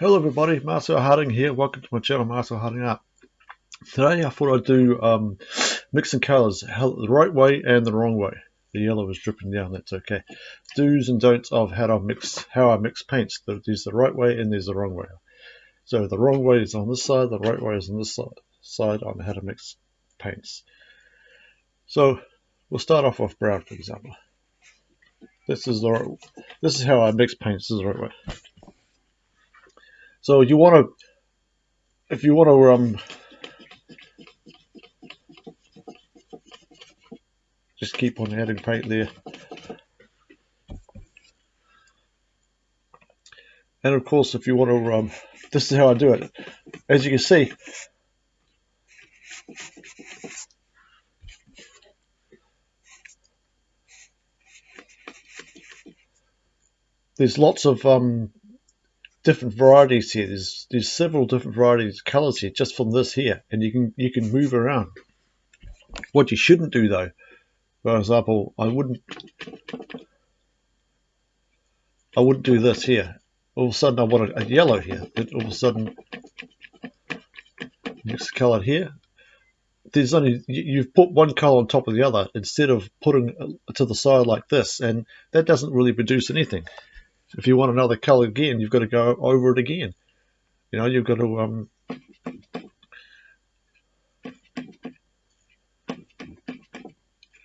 Hello everybody, Marcel Harding here. Welcome to my channel, Marcel Harding Art. Today I thought I'd do um, mixing colours the right way and the wrong way. The yellow is dripping down, that's okay. Do's and don'ts of how to mix, how I mix paints. There's the right way and there's the wrong way. So the wrong way is on this side, the right way is on this side on how to mix paints. So we'll start off with brown, for example. This is the right, this is how I mix paints. This is the right way. So you want to, if you want to, um, just keep on adding paint there. And of course, if you want to, um, this is how I do it. As you can see, there's lots of um, different varieties here. There's there's several different varieties of colors here just from this here, and you can you can move around. What you shouldn't do though, for example, I wouldn't I wouldn't do this here. All of a sudden I want a, a yellow here. Then all of a sudden the color here. There's only you've put one color on top of the other instead of putting to the side like this, and that doesn't really produce anything if you want another color again, you've got to go over it again. You know, you've got to um,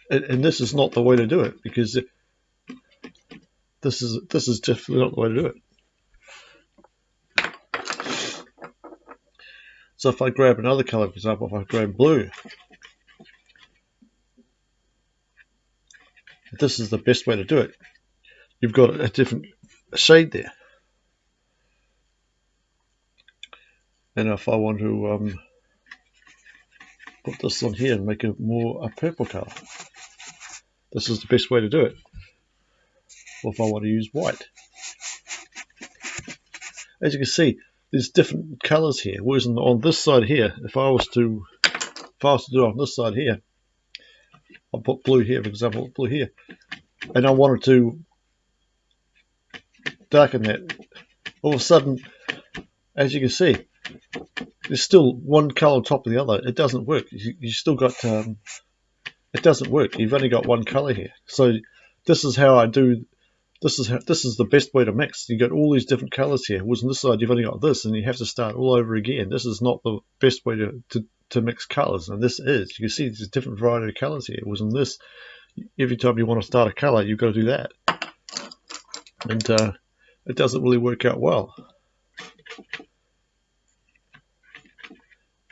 and, this is not the way to do it because this is this is definitely not the way to do it. So if I grab another color, for example, if I grab blue, this is the best way to do it. You've got a different shade there. And if I want to um, put this on here and make it more a purple color, this is the best way to do it. Or if I want to use white. As you can see, there's different colors here. Whereas on, on this side here, if I was to if I was to do it on this side here, I'll put blue here, for example, blue here. And I wanted to darken that, all of a sudden, as you can see, there's still one color on top of the other. It doesn't work. You, you still got, um, it doesn't work. You've only got one color here. So this is how I do, this is how, this is the best way to mix. You got all these different colors here. Whereas on this side, you've only got this and you have to start all over again. This is not the best way to, to, to mix colors. And this is, you can see there's a different variety of colors here. Whereas on this, every time you want to start a color, you've got to do that. And, uh, it doesn't really work out well.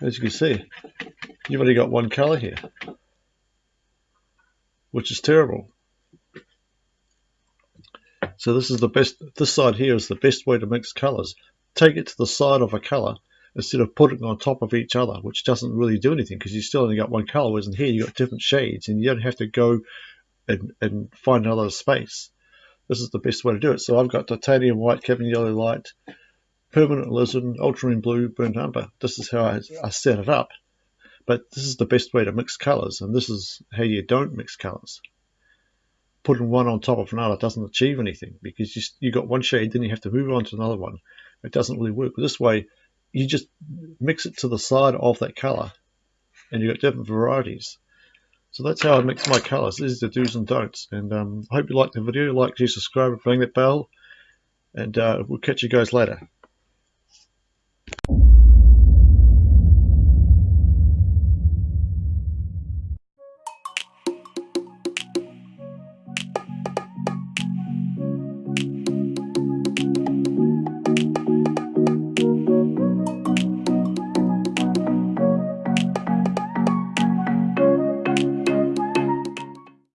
As you can see, you've only got one color here, which is terrible. So this is the best, this side here is the best way to mix colors. Take it to the side of a color instead of putting on top of each other, which doesn't really do anything because you still only got one color, whereas in here you've got different shades and you don't have to go and, and find another space this is the best way to do it. So I've got titanium white, Cadmium yellow light, permanent alizarin, ultramarine blue, burnt umber. This is how I, I set it up. But this is the best way to mix colors, and this is how you don't mix colors. Putting one on top of another doesn't achieve anything because you you got one shade, then you have to move on to another one. It doesn't really work. This way, you just mix it to the side of that color, and you've got different varieties. So that's how I mix my colours. These are the do's and don'ts. And um, I hope you liked the video. Like, share, subscribe, and ring that bell. And uh, we'll catch you guys later.